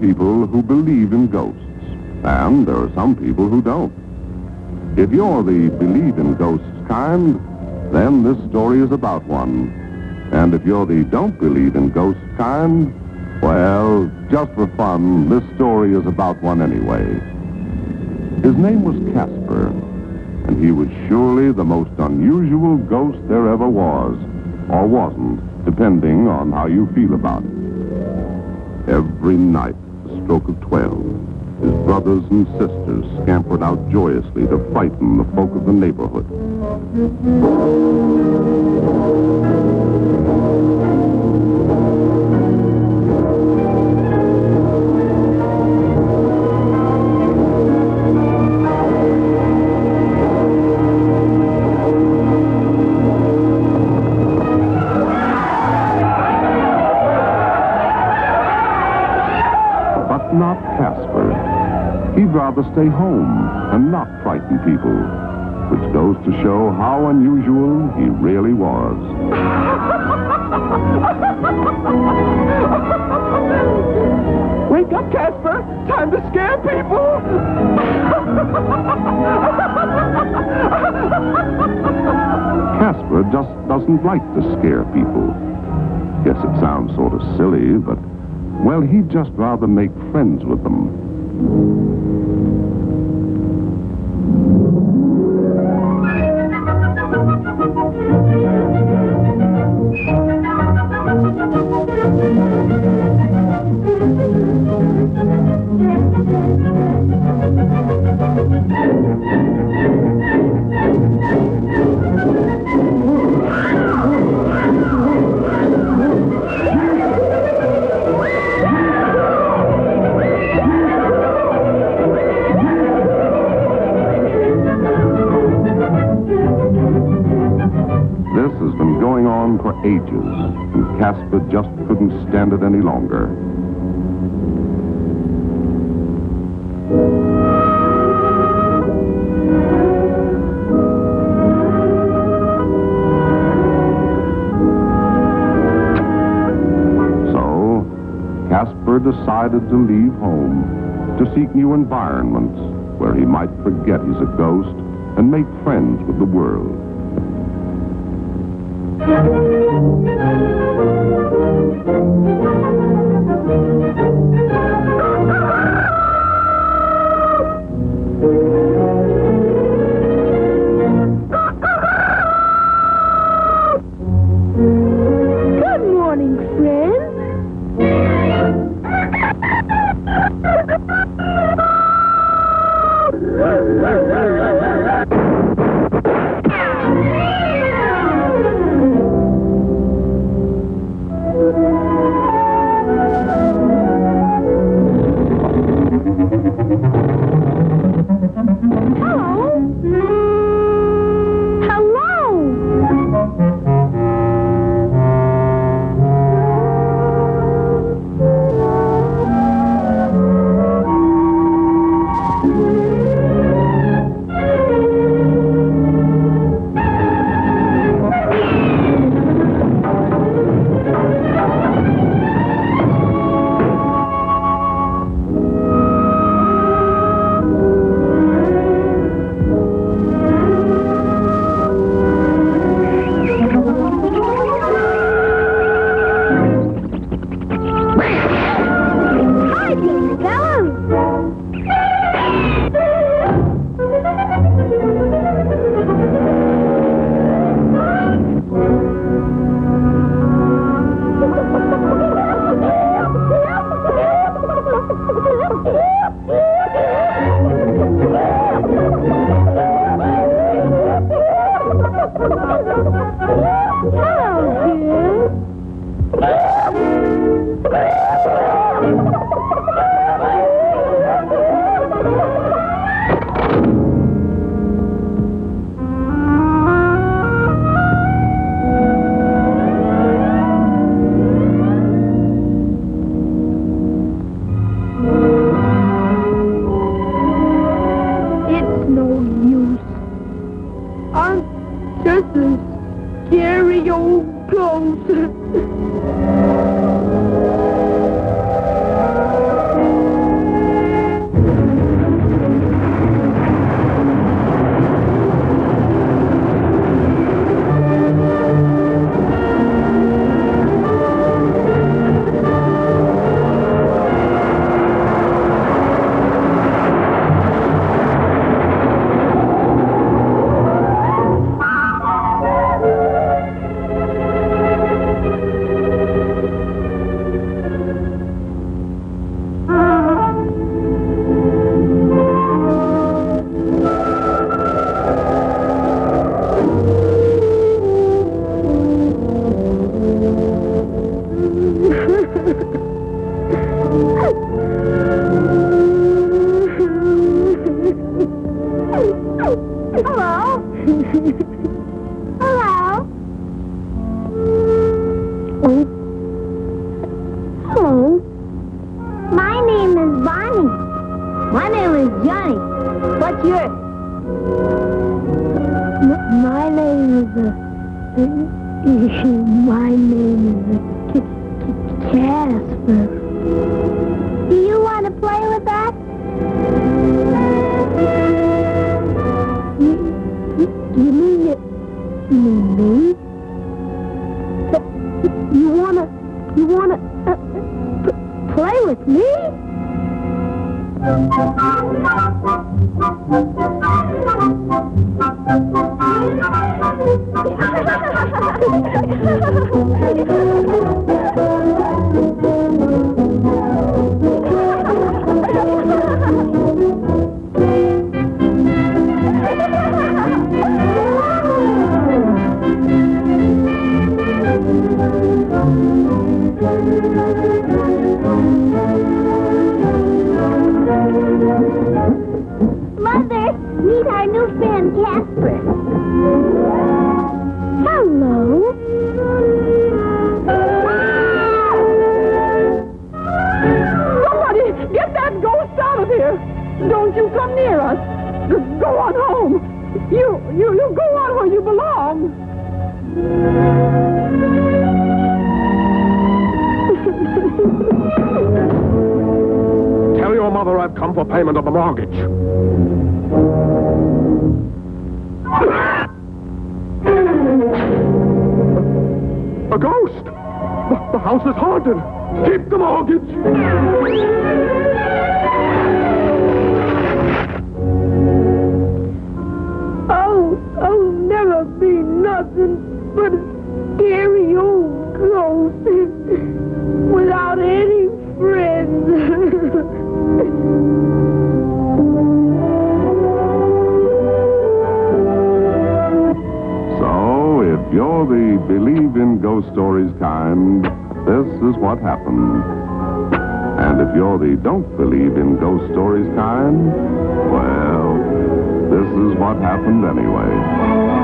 People who believe in ghosts, and there are some people who don't. If you're the believe in ghosts kind, then this story is about one. And if you're the don't believe in ghosts kind, well, just for fun, this story is about one anyway. His name was Casper, and he was surely the most unusual ghost there ever was, or wasn't, depending on how you feel about it. Every night, stroke of twelve, his brothers and sisters scampered out joyously to frighten the folk of the neighborhood. Not Casper. He'd rather stay home and not frighten people, which goes to show how unusual he really was. Wake up, Casper! Time to scare people! Casper just doesn't like to scare people. Guess it sounds sort of silly, but, well, he'd just rather make friends with them. For ages, and Casper just couldn't stand it any longer. So, Casper decided to leave home to seek new environments where he might forget he's a ghost and make friends with the world. Thank you. Just a scary old Hello. My name is Bonnie. My name is Johnny. What's yours? M my name is... Uh, my name is... Uh, Casper. Do you want to play with us? You, you mean... You mean me? Come for payment of the mortgage. A ghost! The, the house is haunted! Keep the mortgage! Oh, I'll never be nothing but a scary old ghost stories kind, this is what happened. And if you're the don't believe in ghost stories kind, well, this is what happened anyway.